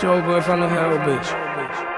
Joe boy from the hell bitch.